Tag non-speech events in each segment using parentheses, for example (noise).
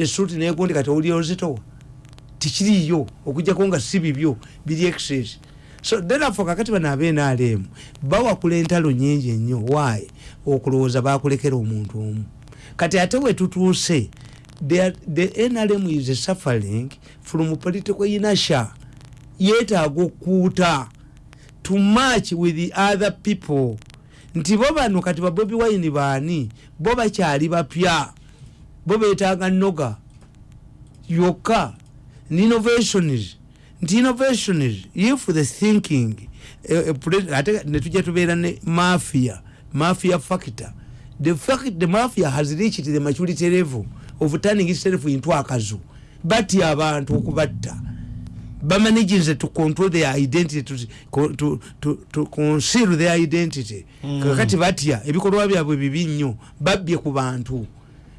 esuuti negundi kati owulira ozitowa tikiriyo okujjako nga si bibyo biri excess so therefore kakati bano abenrm bawakula entalo nyingi ennyo. Why? Okulowooza bakulekera omuntu omu. Kati ate wetutuuse the nrm is suffering from political inertia yeetaaga okuuta to match with the other people. Nti bo bano kati babobi wine baani? Bo bakyali bapya bo betaaga noga. Yokka innovations nti innovations if the thinking. Ate netujja tubeera ne mafia mafia factor. The fact the mafia has reached the maturity level of turning itself into akazu batya abantu okubatta bamanaginze to control their identity to, to, to, to conceal their identity. Mm. kakati batya ebikolwa byabwe bibi nnyo babbye ku bantu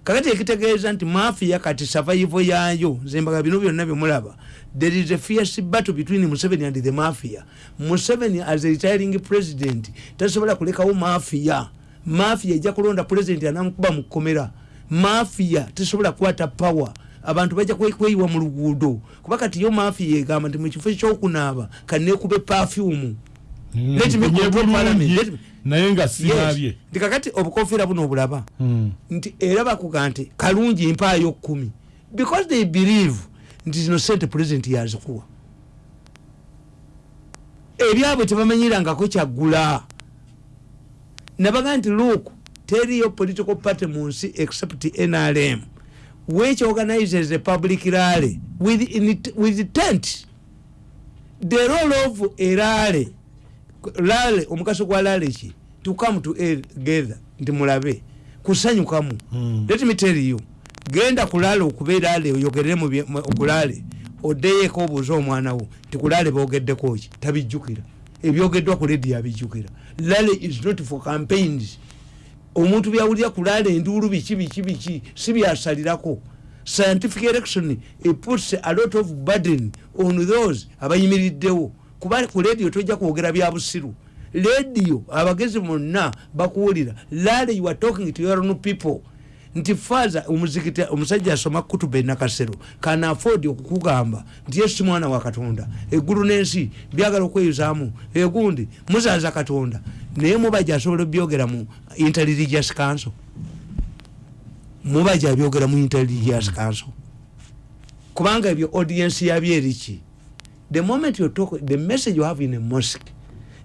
kakati ekitegeeza nti mafia kati survival yayo zembaga bino byonna byemulaba there is a fierce battle between museveni and the mafia. Museveni as a retiring president tasobola kulekawo mafia. Mafia ejja kulonda president anamukuba mu kkomera. Mafia tesobola kukwata power. Abantu bajja kweyiwa mu luguudo. Kuba kati yo mafia egamba nti mukifo ekyokunaaba kanekube perfume naye nga sinabye nti kakati obukofiira buno obulaba. Hmm. nti era bakuga nti kalungi mpaayo kumi. Because they believe nti zino sente president yazikuwa. Ebyabwe tebamanyirangako kyaggula. Nabaga nti look teriyo political party mu nsi except nrm which organizes a public rally with, it, with tent the role of a rally rally omugaso gwa rally ki? To come together nti mulabe. Kusanyukamu. Hmm. let me tell you genda kulala okubeera ale oyogerere okulale oddeyeko obuuza omwana wo tikulale bogeddeko ki? Tabijjukira. Ebyogeddwa ku ledi abijjukira lale is not for campaigns. Omuntu byawulira kulala enduulu biki biki biki si byasalirako scientific election eputs a lot of burden on those abayimiriddewo kuba ku lediyo tojja kwogera bya busiru. Lediyo abagezi bonna bakuwulira. Lale you are talking to your own people. Nti faza omuzikiti omusajja asoma kutuba enakasero kana afford okukugamba nti yesu mwana wa katonda. Eggulu n'ensi byagala okweyuzaamu. Egundi muzaza katonda. Naye mubaja asobola obyogera mu interreligious council. Mubaja abyogera mu interreligious council. Kubanga ebyo audience yabyo eriki the moment you talk the message you have in a mosque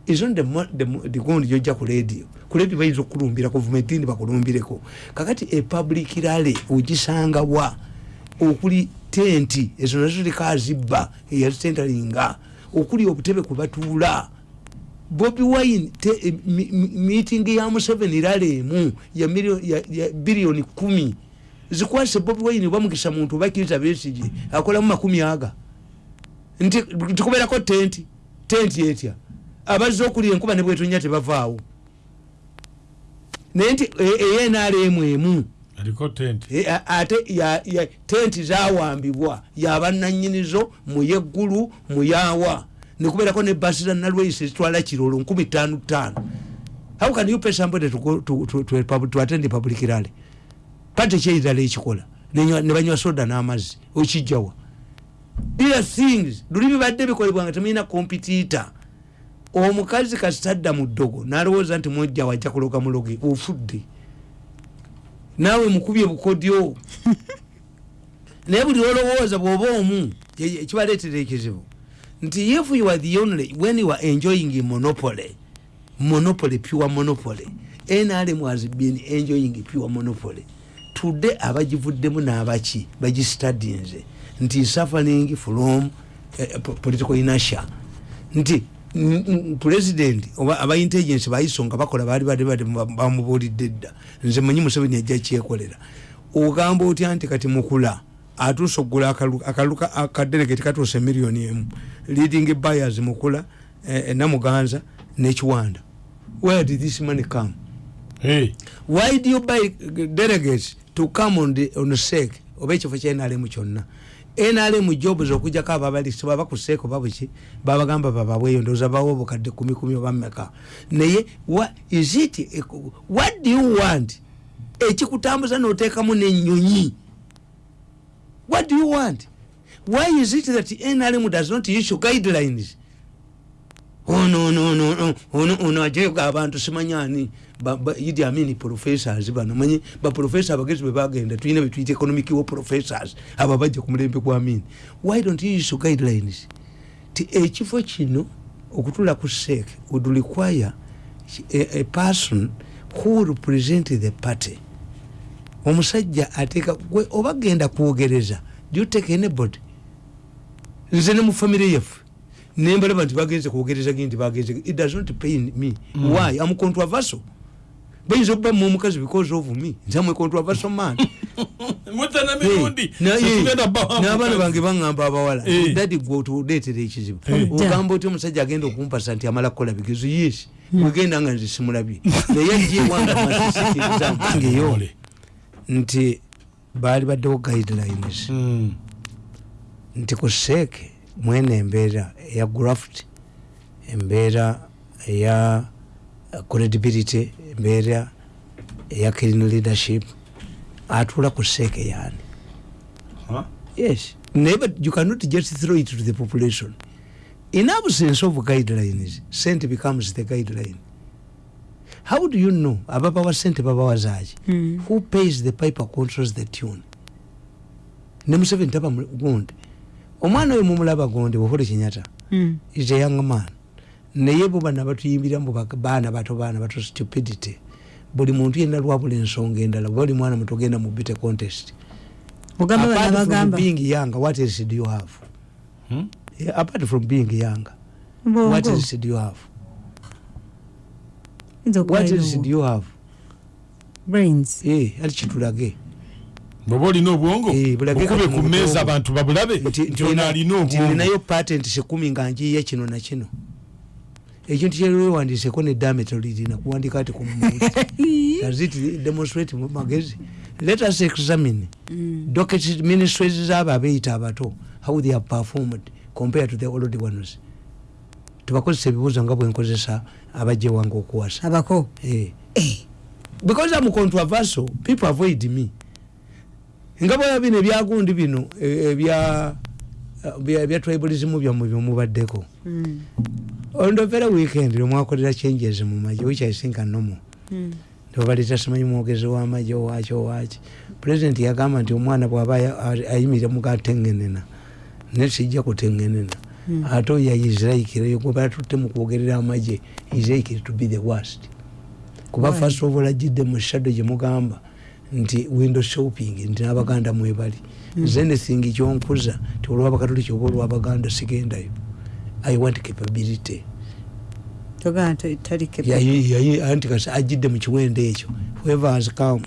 isn't the, the, the gundi jojja ku radio. Ku radio bayinza okulumbira gavumenti ndi bakulumbireko kakati epublic rally ogisanga wa? Okuli tenti ezo nazo ziliko azibba eyazitentalinga okuli obutebe kubatuula bobi wine e, meeting ya museveni rally emu ya, ya, ya biliyoni kumi. Zikwase bobi wine bamukisa muntu bakiriza besigi akolamu makumi aga nti tikubeerako tenti tenti etya? Abazze okulya enkuba ne bwetunya tebavaawo. Naye nti eyenalemu emu e, ate tenti zawambibwa yabananyinizo muyeggulu muyawa nekubeerako ne basi za nalweisi zitwala kirolo nkumi tano tano how can you pay somebody to to, to, to, to, attend public rally? Pate kyeirala ekikola ne banywa soda n'amazzi okijjawa these things luli bibadde bikolebwa nga temulina kompitita omukazi kasitadda mu ddogo nalowooza nti mwojja wajja kuloga muloge ofudde. Naawe mukubye bukodyo. (laughs) Naye buli olowooza bwoba omu ekibaleetera ekizibu. Nti if you are the only when you are enjoying monopoly monopoly pure monopoly. Nrm has been enjoying pure monopoly today abagivuddemu n'abaki bagistudinze nti suffering from uh, political inertia. Nti president oba aba intelligence bayiso nga bakola bali bali bamubulidde dda. Nze manyi museveni ajja kyekolera. Ogamba otya nti kati mukula atuusa okugula akaluka akadelegate katuusa emiliyoni emu. Leading buyers mukula eh, namuganza nekiwanda where did this money come? Hey. why do you buy delegates to come on the, on sake oba ekifo kyenalemu kyonna. Nrm job zokujjako ababalisi baba kuseeko babuki babagamba bababweyo ndooza bawo obukadde kumi kumi oba mmeka? Naye is it what do you want? Ekikutambuza noteekamu nenyonyi what do you want? Why is it that nrm does not issue guidelines ono ono ono ono ono ajega abantu simanyani. Idi amini professors bano. Manyi baprofessor abagezi bwebagenda tulina betuyita economic wa professors. Abo bajja ku mulembe gwa amini. Why don't you issue guidelines? Ti ekifo kino okutula ku sek would require a, a person who represent the party. Omusajja ateeka gwe oba genda kwogereza do you take anybody? Nze ne mu famire yaffe nembalaba nti bagenze kwogereza ge nti bagenze it does not pain me. Mm. why am controversial bayinza okuba mu omukazi because of me. Nze amwe controversial man. (laughs) N'abaana bange baŋŋamba abawala. Dadi gwe otuleetera ekizibu ogamba oti omusajja agenda okumpasa nti amala kukola bigezo yes wegenda nga nze simulabye naye ajewanga masisikirizange (laughs) yo. Ole. nti baali baddewo guidelines. Mm. nti ku seeke mwene embeera eya graft embeera eya uh, credibility embeera eya clean leadership. Atuula ku seeke yani Huh? yes. Naye but you cannot just throw it to the population. In absence of guidelines sente becomes the guideline. How do you know? Ababawa sente babawa zaaki Mm. who pays the piper controls the tune? Ne museveni taba gundi omwana oyo mumulaba gundi buhuli kinyata Mm. is a young man. Naye bo bana batuyimbira bak- baana bato baana bato stupidity. Buli muntu yenna lwabula ensonga endala buli mwana muto genda mu bite contest. Apart from being young what else do you have? Hmm? yeah, apart from being young what bongo else do you have? What else do you have? Brains. Eh ali kitulage bwoba olina obwongo Eh, bukube ku mmeeza abantu babulabe nti ono alina nti obwongo. ninayo patent sekumi nga njiya kino na kino. Ekintu kyewewandiseko nedamete lirina kuwandika does it demonstrate magezi. Let us examine Mm. docket ministries zabo abeeyita abato how they have performed compared to the old ones. Tubakozesa ebibuuzo nga bwenkozesa abajewanga okuwasa. Abako? Eh. because am controversial people avoid me nga bwera bino ebyagundi bino ebya ebya tribalism byammwe byomubaddeko Mm. ondovera weekend lwemwakolera changes mu maje which i think normal. Mm. nebabaleta simanyi mwogezi wamaje owaki owaki. President yagamba nti omwana bwaba aya- a- ayimirira mugatengenena naye sijja kutengenena Mm. ate oyo yaisraikire gwe batutte mu kwogerera amaje israikire to be the worst. Kuba first of all ajidde mu shadow gye mugamba nti window shopping nti n'abaganda mwebali. Mm. nze anything kyonkuza ti olwabakatoliki oba olwabaganda sigendayo. I want capability. Anti kasi ajidde mu kiwendo ekyo. Whoever has come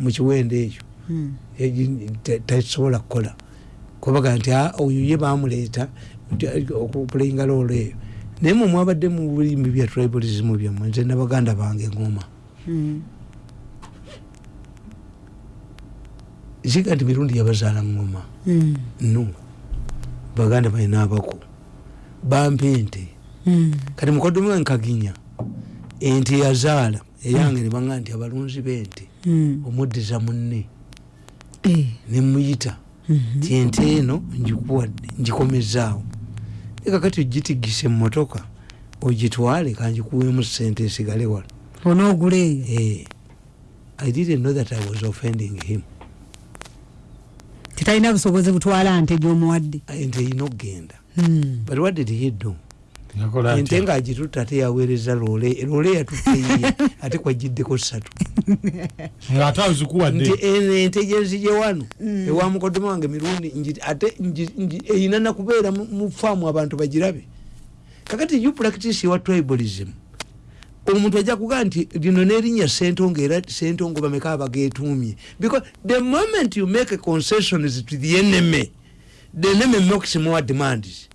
mu kiwendo ekyo. Mm. te- tesobola kukola. Kubaga nti "Ah, oyo ye bamuleeta eh, okupulayinga loolo eyo. Naye mwe mwabadde mu bulimbi bya tribalism byammwe nze nabaganda bange ngoma Ziga nti mirundi yabazaala ngoma Mm. no baganda balina abako. Bampa ente. Mm. kati mukoddomi we nkaginya ente yazaala eyange nebanga nti abalunzi b'ente. Omuddiza munne. Eh. nemuyita ti ente eno njikuwadde ngikomezaawo ekakati ogitigise mumotoka ogitwale kanjikuweemu sente esigale wala. Onoogula eyo? Eh, i didn't know that i was offending him tetalina busobozi butwala nte gyomuwadde. Ente erina okgenda but what did he do ente ngaagitutta ate yaweereza loole loole yatutteiye (laughs) ate kwagiddeko ssatu. (laughs) Azikuwadde. Ente gyenzije wano Mm. ewa mukoddomi wange mirundi ate erina nakubeera mu- mu faamu abantu bagirabe. Kakati you practice your tribalism omuntu ajja kugaa nti lino nerinnya sentongo era sentongo bameka abagetumye because the moment you make concessions to the enemy the enemy makes more demands.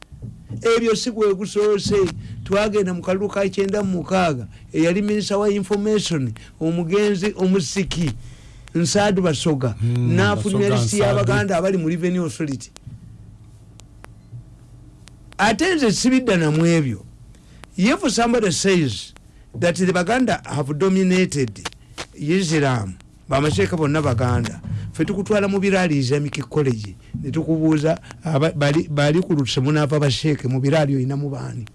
Ebyo si gwe gusoose. Twagenda mu kalulu ka kyenda mu mukaaga eyali minisita wa information omugenzi omusiki nsaadu basoga Mm, n'afulumya Basoga lisiti y'abaganda abali mu revenue authority. Ate nze sibidda namu ebyo if somebody says that the baganda have dominated islam bamasheeka bonna baganda. Fe tukutwala mu biraali islamic college netukubuuza bali ku lutuse munaava basheeke mu biraali oyinamu baani.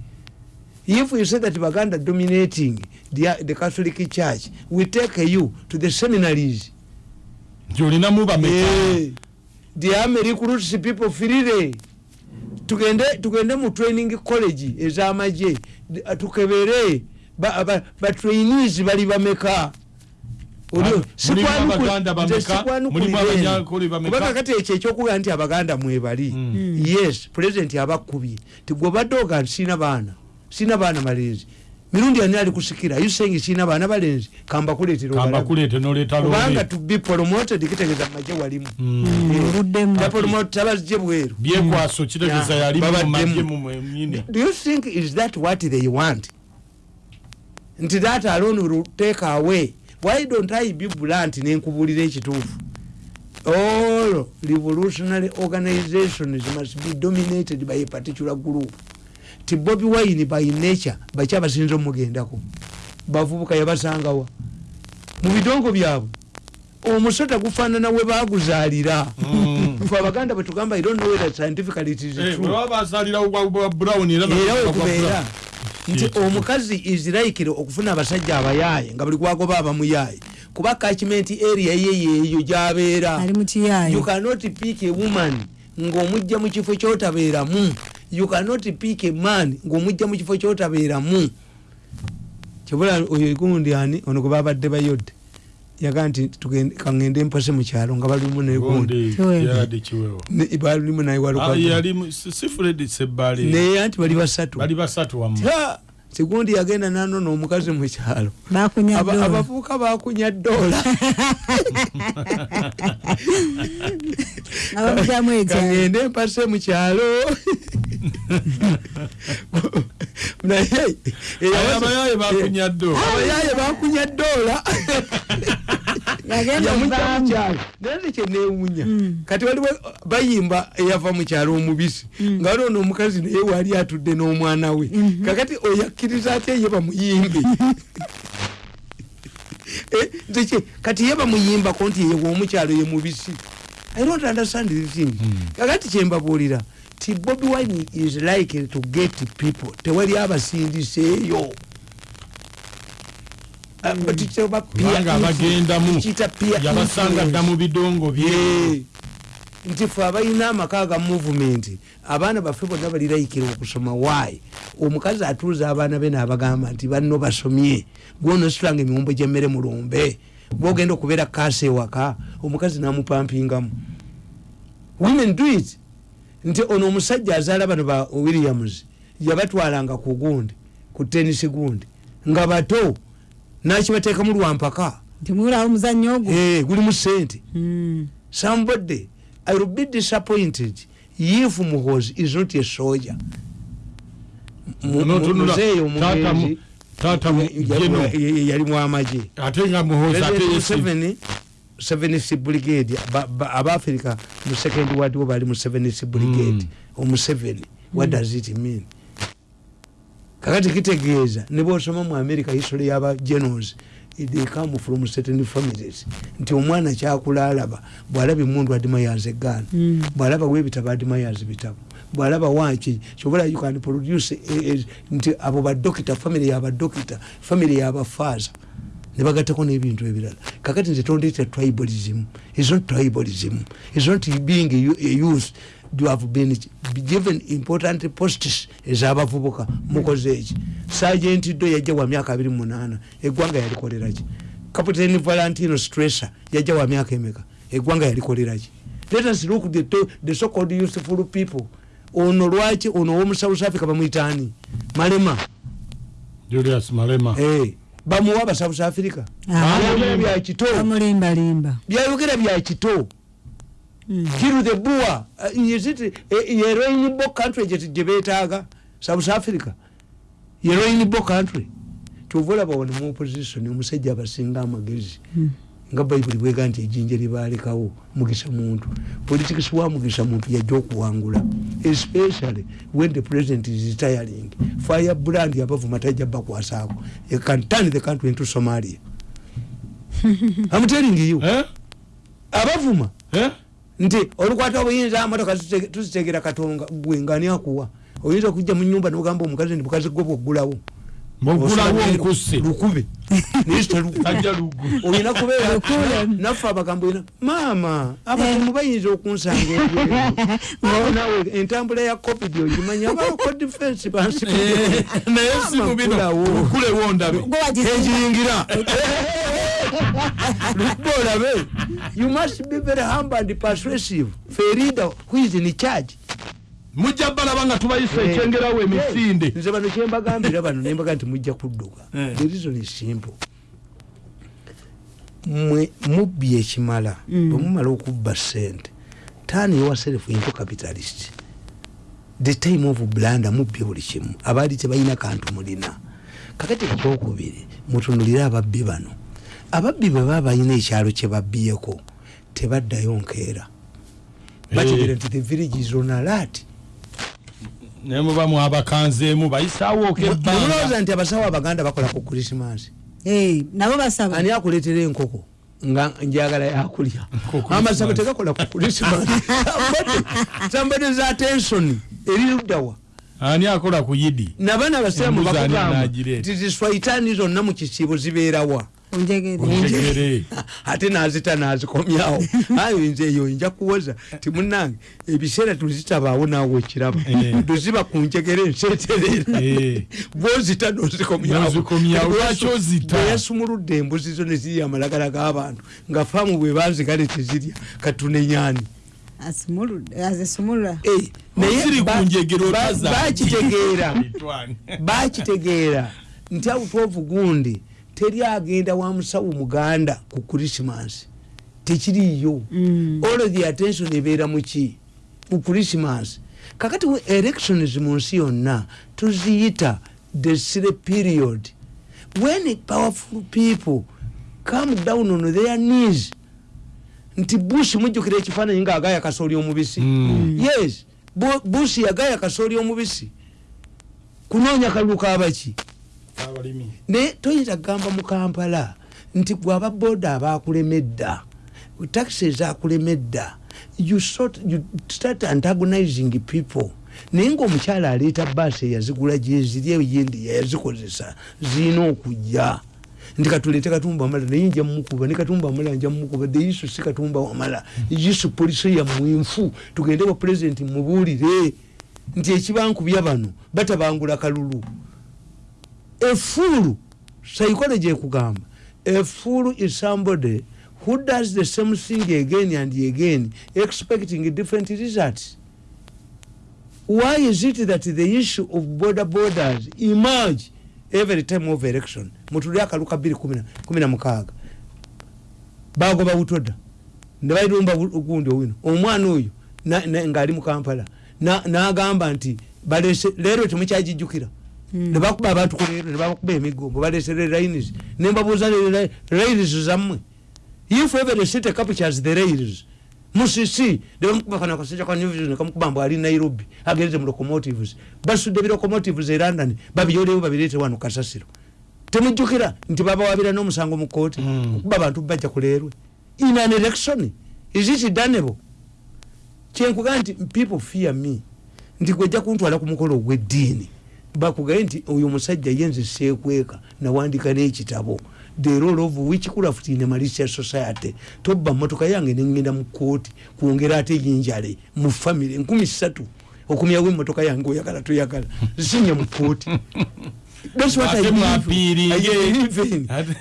If you say that baganda dominating the, the catholic church we take you to the seminaries. Nti olinamu bameka Eh, the army recruits people freely tugende tugende mu training college ez'amagye tukebere ba, ba, ba trainees bali bameka. Kubanga kati ekyo ekyokuga nti abaganda mwebali Mm. yes president abakubye ti gwe obadde oga nti sina baana sina baana balenzi mirundi ani ali kusikira? Ayusengi sina baana balenzi kambakuleetera obalabe. kambakuleete noleeta kubanga loole to be promoted kitegeeza mumagye walimu. Mm, obuddemu tapromotabazje bweru. Do you think is that what they want nti that alone will take away. Why don't i be blunt nenkubulira ekituufu? All revolutionary organizations must be dominated by a particular group. Ti bobi wine by nature baki abasinza omugendako. Bavubuka yabasangawa. Mu bidongo byabwe omusota gufaanana we baguzaalira. Fe abaganda bwetugamba i don't know whether scientifically it is true. bwa brown era wekubeera. Nti omukazi isiraikire okufuna abasajja abayaaye nga buli gwagoba abamuyaaye kuba kachiment area ye yeeyo gyabeera. You cannot pick a woman ng'omujja mu kifo kyotabeeramu. You cannot pick a man ng'omujja mu kifo kyotabeeramu. Kibula oyo gundi ani? Ono gwe babadde bayodde yaga nti kaŋŋende mpase mu kyalo nga balimu negundi Gundi, Kiweewa. yali kiweewa balimu naye Ah, anti bali basatu. Sigundi yagenda nanona omukazi mu kyalo. Abavubuka bakunya kagende mpase mu kyalo. (laughs) Naye Aye, abayaye bakunya ddo abayaye bakunya ddoola yagenda yamujja mu ovaamu kyalo naye nekye newunya Mm. kati waliwo bayimba eyava mu kyalo omubisi. Nga waliwo n'omukazi naye wali atudde n'omwana we. Kakati oyakkiriza atya ye bamuyimbe (laughs) Eh, nze ki- kati ye bamuyimbako nti ye womukyalo ye mubisi. I don't understand this thing. Kakati kyembabuulira ti bobi wine is likely to get people. Tewali abasindiseeyo Kubanga influence. abagendamu yabasanga dda mu bidongo bye. Ye. nti fe abalina amaka ga movement abaana baffe bonna baliraikira okusoma. Wayi omukazi atuuza abaana be naabagamba nti banno basomye. Gwonositulanga emiwumbo gyemmere mulumbe bwogenda okubeera kasa ewaka omukazi namupampingamu. Women do it. Nti ono omusajja azaala bano ba williams yabatwalanga ku gundi ku tenisi gundi. Nga bato nakibateekamu lwampaka ntimuwulawo omuzannyo ogwo? Eh, gulimu sente Mm. somebody i will be disappointed if muhozi is not a soldier. Mu- Ono mu- tunula, muzeeyi taata mu- omugenzi yali- mwamagye ate nga muhoza ate 7 brigade. Ba- ba- abafrika mu second ward wo bali mu 7 brigade. Omu 7 what does it mean kakati kitegeeza ne bosoma mu america history yaba generals they come from certain families nti omwana kyakula alaba bwalaba emundu adimayaza egaana Mm. bwalaba webitabo adimayaza bitabo bwalaba wanki kyobola you can produce eh, eh, nti abo badokita family yabadokita family yabafaza nebagatako nebintu ebirala kakati nze tondeeta tribalism is not tribalism is not being a youth you have been given important posts ezabavubuka mukoze eki sergeant do yajja wa myaka 28 eggwanga yalikoleraki captain valentino stresser yajja wa myaka emeka eggwanga yalikoleraki let us look the, the so called useful people. Ono lwaki ono owomu south africa bamwitaani malema. Julius malema. Eh, bamuwa aba south africa. Ah, byayogera byakito byayogera byakito. Kiru the bua yeroinbo country gyebetaaga south africa? Yeroinbo country. Kyova olaba wano mu opposition omusajja abasinga amagezi Mm. nga bayibuli bwega nti ejjinja libalekawo mugisa muntu. Politics wa mugisa muntu yajja okuwangula especially when the president is retiring fire brand abavuma tajja bakwasaako can turn the country into somalia. (laughs) I'm telling you. Eh? abavuma Eh? Nti olukwata obuyinza motoka tuzitegera katonga gwe ngani akuwa? Oyinza okujja mu nyumba nogamba omukazi nti bukazi gwe bwoggulawo lukube. (laughs) Olina kubeera naffe abagambo ina maama abakumu bayinza okunsanga (laughs) nawe entambula ya covid ogimanya abaloko defense bansi naye simu bino. Lukulewo ndabe. Gwe (laughs) lukuba olabe you must be very humble and persuasive. For a leader who is in charge? Mujja balaba nga tubayisa ekyengerawo emisinde. Nze bano kyembagambira bano nembaga nti mujja kudduka. Eh. the reason is simple. Mwe mubbi ekimala Mm. bwemumala okubba sente turn yourself into capitalist. The time of blanda mubbye buli kimu. Abaali tebalina kantu mulina. Kakati ekyokubiri mutunulire ababbi bano ababbi bwe baba balina ekyalo kye babbyeko tebaddayo nkeera. Bategere nti the village is on alert. Naye muba mwabakanzeemu bayisaawooko ebbanga. mulowooza nti abasawo abaganda bakola ku krisimansi Eh, nabo basaba. Ani akuleetera enkoko? Nga njagala yakulya amasabo tegakola ku krisimansi sambade (laughs) za tensoni eriruddawa ani akola ku yidi? Nabana abasiraamu bakugamba nti ziswaitaani zonna mu kisiibo zibeerawa Onjegere. (laughs) ate nazita nazikomyawo. (laughs) Ayo nze eyo nja kuwoza. Ti munange ebiseera tuzitabaawo naawe ekiraba Eh. tuziba ku njegere enseeterera Eh. bwozita nozikomyawo. Nozikomyawo. Lwaki ozita? yasumuludde embuzi zo nezirya amalagala g'abantu nga faamu bwe banzigale tezirya azisumulula. Eh, naye njegere bakitegeera (laughs) nti awutovu gundi teri agenda wa musawo muganda ku krisimansi tekiriyo Mm. all the attention ebeera muki ku krisimansi kakati elections mu nsi yonna tuziyita the sire period. When powerful people come down on their knees nti bush mujjukira ekifaananyi nga agaya kasooli omubisi. Mm. yes Bu- bush yagaya kasooli omubisi. Kunoonya kalulu kabaki Abalimi. Naye toyinza kugamba mu kampala nti gwe ababoda abakulemedda taxi ezakulemedda you sort- you start antagonizing people. Naye ngaomukyala aleeta baasi eyazigula gyeziri eyendi yayazikozesa zirina okujja. Nti katuleete katumba wamala naye nja mumukuba ne katumba wamala nja mumukuba the isu si katumba wamala. Isu polisi yamwinfu tugende wa pulezidenti mubuulire. Nti ekibankubya bano batabangula kalulu fool psychology ekugamba a fool is somebody who does the same thing again and again expecting different results. Why is it that the issue of border borders emerge every time of election? Mutuli akaluka 216 bagoba butoda nebairumba gundi owino. Omwana oyo ngaali mu kampala Na- nagamba nti balese leero temukyagijjukira nebakuba abantu kuleero nebakuba emigombo balesere lines nembabuuza rails zammwe. If every city captures the rails musisi nebamukuba kano akasajja ka new vision nekamukuba mbu ali nairobi agereze mu locomotives. Basudde bilocomotives e london babiyolewo babireete wano kasasiro. Temujjukira nti babawabira n'omusango mu kooti Mm. okuba abantu bajja kuleerwe. In an election is it danable kyenkugaa nti people fear me. Nti gwejja kuntwala ku mukolo ogw'eddiini bakugaye nti oyo omusajja ye nze seekweka nawandika n'ekitabo. The role of witchcraft in a malicious society. Tobba motoka yange nengenda mu kooti kwongera ate yinjale mu famire enkumi ssatu. Okumyawo emotoka yange oyagala toyagala. Zisinye mu kooti (laughs)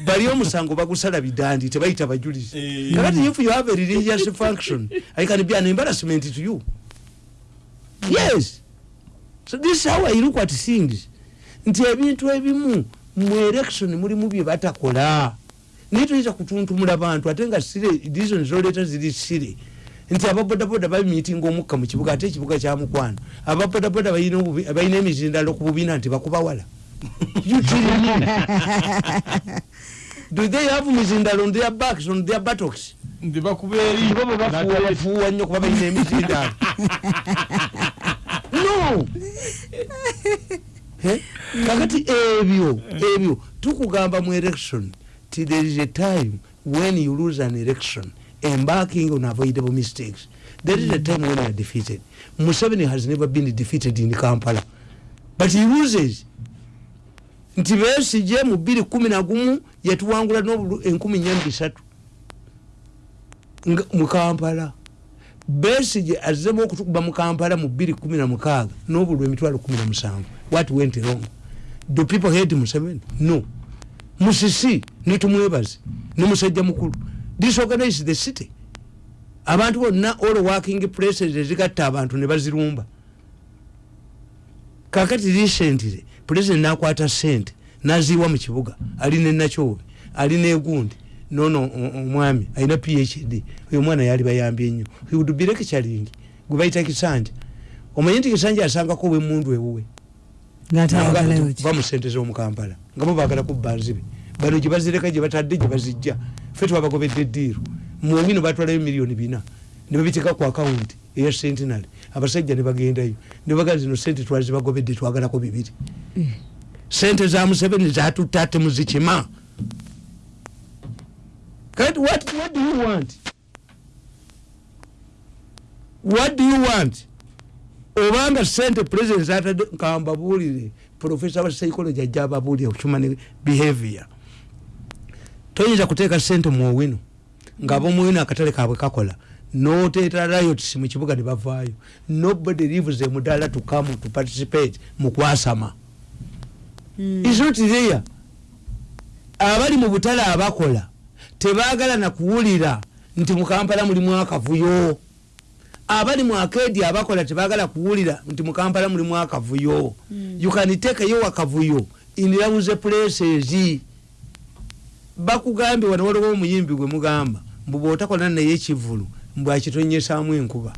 bali omusango bagusala bidandi tebayita bajulizi. Eh. kakati if you have a religious function i can be an embarrassment to you. Yes so this is how i look at things. Nti ebintu ebimu mu election mulimu bye batakola. Naye toyinza kutuntumula bantu ate nga sire reason zoleeta ziri sire. Nti ababodaboda babimitinga omukka mu kibuga ate ekibuga kya mukwano. Ababodaboda balina emizindalo ku bubiina nti bakubawala You kidding me? do they have mizindalo on their backs on their buttocks? Ndi bakuba eri. Bo bwe bafuuwa nnyo kuba balina emizindalo? (laughs) kakati ebyo ebyo. Tukugamba mu election ti there is a time when you lose an election embarking on avoidable mistakes. That is the time when you are defeated. Museveni has never been defeated in kampala. But he loses. Nti besije mu bbiri kumi nagumu yatuwangula enkumi nya bisatu mu kampala besije azemu okutukuba mu kampala mu bbiri kumi na mukaaga n'obulu emitwalo kumi na musanvu. What went wrong? Do people hate museveni? No. Musisi netumwebaze ne musajja mukulu. Disorganize the city. Abantu bonna all working places ezigatta abantu ne bazirumba. Kakati recently president nakwata sente naziwa mu kibuga alina enakyobe alina egundi nono omwami alina phd oyo omwana yali bayambye nnyo would be lecturing gwe bayita kisanja. Omanyi nti kisanja asangako obwemundu ewuwe. Va mu sente z'omukampala nga bo bagala kubba nzibe bano gye bazireka gye batadde gye bazijja. Fe twabagobedde eddiiro muwino batwalayo miliyoni bina. Ne babiteeka ku akawunti eya sentinary abasajja ne bagendayo. Ne bagala zino sente twali zibagobedde twagalako bibiri. Sente za museveni zatutta ate kati what, what do you want? What do you want? Obanga sente president zatadde nkambabuulire profesa wa psychology ajja ababuulire human behavior. Toyinza kuteeka sente muowino nga abomuwino akatale kabwe kakola. Noteeta riots mu kibuga ne bavaayo. Nobody leaves emudala to come to participate mu kwasama. Hmm. is not there. Abali mu butale abakola tebaagala nakuwulira nti mukampala mulimu akavuyo. Abali mu akedi abakola tebaagala kuwulira nti mukampala mulimu akavuyo. You can take yo akavuyo in lauze places bakugambye wano waliwo omuyimbi gwe mugamba mbu bwotakola naye ekivulu mbw akitonyesaamu enkuba.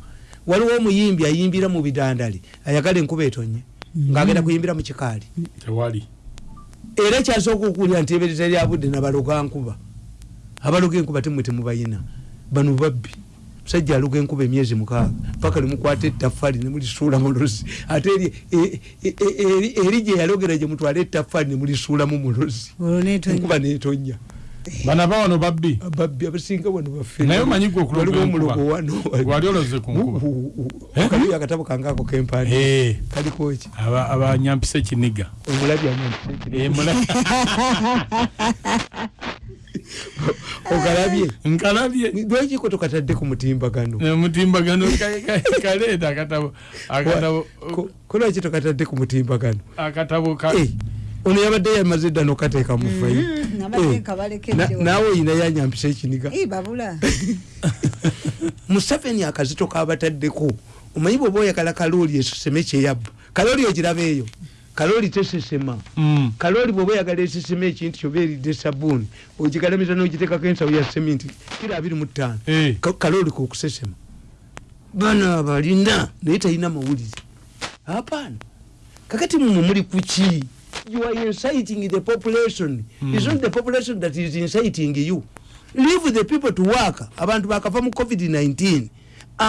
Waliwo omuyimbi ayimbira mu bidandali ayagala enkuba etonye ngaagenda kuyimbira mu kikaali. Tewali. Era kyasooka okuwulira nti ebereza lyabudde nabaloga nkuba abaloga enkuba temwe temubayina. Bano babbi. Musajja aloga enkuba emyezi mukaaga. Paka limukwata ettaffaali nemulisuula mulozi ate eri- e- e- e- eri gye yalogera gye mutwala ettaffaali nemulisuulamu mulozi enkuba netonya bana bawano babbi? Babbi abasinga wano baffe. Naye omanyi gwe okuloga waliwo enkuba. omulogo wano. Wali oloze ku nkuba. Eh? akatabo kangaako kempandi Eh, kaliko ki? Aba- abanyampisa ekiniga omulabya Eh, mula- (laughs) ogalabye nkalabye. Lwekiko tokatadde ku mutimbagano Eh, mutimbagano ka- ka- kaleeta akatabo akatabo Ko- kolwaki tokatadde ku mutimbagano akatabo ka Eh, ono yabadde yamaze dda nokateeka mu fayi Mhm, balekedde wano. naawe oyina yanyampisa ekiniga. Eh, babula. (laughs) Museveni akazito kabataddeko omanyi bweoba oyagala kalooli eseseme kyeyabba. Kalooli ogiraba eyo kalooli tesesema. Mm. kalooli bweoba oyagala esesema ekintu kyoba eridde sabuuni ogigalamiza n'ogitekako ensawo ya seminti kira abiri mu ttaano. Eh. Ka- kalooli kokusesema bano abalina naye talina mawulire. Apaana kakati mumwe muli kuki you are inciting the population. Mm. is not the population that is inciting you. Leave the people to work. Abantu bakafa mu covid-19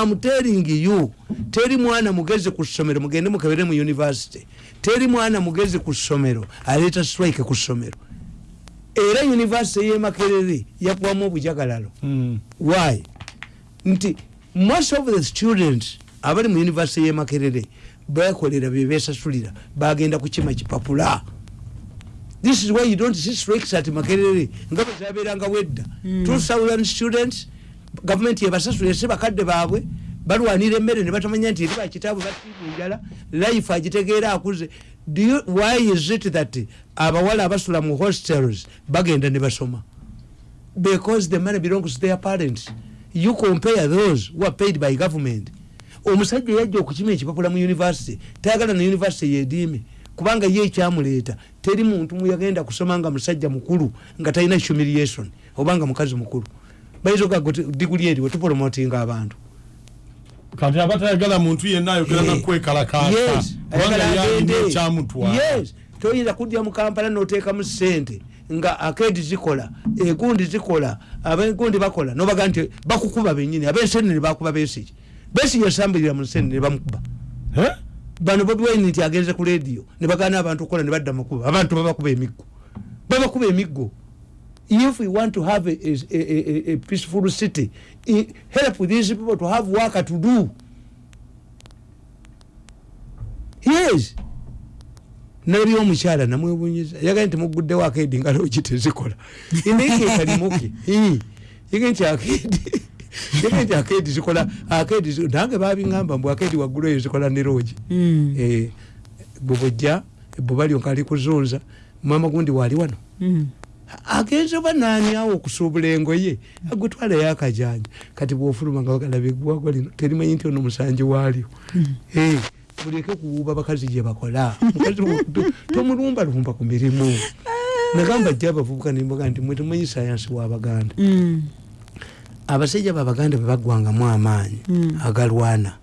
am telling you teri mwana mugezi ku ssomero mugende mukebere mu university. Teri mwana mugezi ku ssomero aleeta strike ku ssomero. Era university y'emakerere yakuwamu obujagalalo. Mm. why? Nti most of the students abali mu university y'emakerere bekolera byebesasulira bagenda kukima kipapula. This is why you don't see strikes at makerere nga bwezaberanga wedda. Mm. two thousand students gavumenti yebasasulira si bakadde baabwe balwanira emmere ne batamanya nti eri bakitaabwe batiibwa enjala life agitegeera akuze. Why is it that abawala abasula mu hostels bagenda ne basoma? Because the money belongs to their parents. You compare those who are paid by government. Omusajja yajja okukima ekipapula mu university tayagala na university yediime kubanga ye ekyamuleeta teri muntu muyagenda kusoma nga musajja mukulu nga talina humiliation obanga mukazi mukulu bayinza ogaga diguli eriwe tupromotinga abantu. Kati aba tayagala muntu yenna ayogera nakwekalakaasa yes, kubanga ayagala yalina agende. ekyamutwala yes. Toyinza kudya mu kampala noteekamu sente nga akedi zikola egundi zikola abegundi bakola nobaga nti bakukuba benyini abensenene bakuba besiki besiki yasambulira mu nsenene bamukuba. Bano bobi wine nti agenze ku lediyo nebagana abantu okukola nebadda makuba abantu babakuba emiggo. Babakuba emiggo if we want to have a, a, a, a, peaceful city help these people to have work to do. Yes. Nali omukyala namwebunyiza. Yagaye nti muguddewo akedi nga looki tezikola naye kekalimuke yage nti akedi yage nti akedi zikola akedi zi- nange babiŋamba mbu akedi waggulu eyo zikola ne loogi. Mm. Eh, bwebujja ebbuba lyonka ali kuzunza mama gundi waali wano Agenze oba nanyawo okusuubula engoye agutwala yakajanja kati bwofuluma nga wagalaba eggwagwa lino terimanyi nti ono musanji waalyo. Eh, muleke kuwuuba bakazi gye bakola. Mukazi tomulumbalumba ku mirimu. Nagamba jja abavubuka nimboga nti mwe temumanyi sayansi wabaganda Mm. abasajja babaganda bebaggwangamu amaanyi Mm. agalwana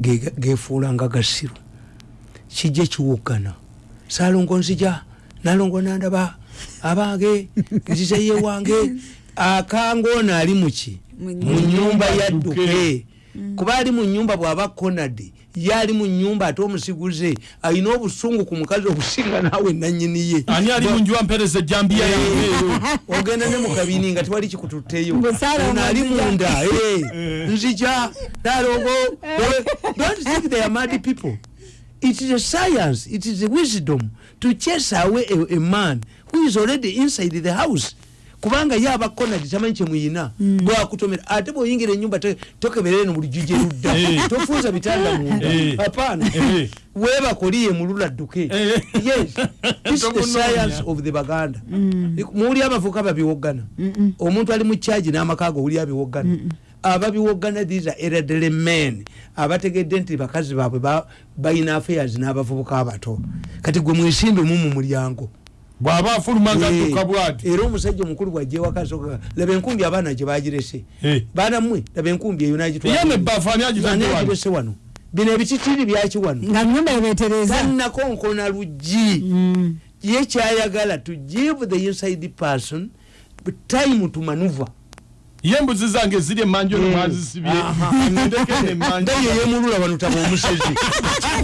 ge- gefuulanga gasiru kijja kiwuggana salongo nzija nalongo nandaba abange (laughs) nziza ye wange akanga ono ali muki Mu mu nyumba yadduke. Kuba ali mu nyumba bw'aba konadi ye ali mu nyumba ate omusiguze alina obusungu ku mukazi okusinga naawe nanyini ye. Ani ali munju ampereza ejambiya yange? Eyo (laughs) ogenda ne mukabini nga tewali Saalongo ono ali munda (laughs) eh, nzija nalongo don't think they are mad people. It is a science it is a wisdom to chase away a, a man who is already inside the house. Kubanga ye abakonadi tamanyi kyemuyina bwakutomera ate bwoyingira enyumba tokeberere nobulujuje ludda. Eh. (laughs) tofuuza bitanda munda Eh. apana Eh. webakoliye mulula dduke yes. This is the science of the baganda. Muwuli abavuka babiwoggana omuntu ali mu kyaji n'amakaago owuli abiwoggana ababiwoggana these are elderly men. Abategedde nti bakazi baabwe ba- balina affairs n'abavubuka abato. Kati gwe mwesimbe mu mu mulyango bw'aba afuluma nga Eh, dduka bwati. era omusajja omukulu bwajewakasoka laba enkumbi abaana gye bagirese Eh. baana mmwe laba enkumbi eyo agitadde wano? Bino ebititiri byaki wano? Nga nyumba ebetereza tannakonkona luggi. Mm. ye kyayagala to give the inside person time to maneuver. Ye embuzi zange ziri emanju Eh. nomwazisibye Aha. ndeke nemmanju (laughs) nga yeyemulula wano taba omusezi (laughs)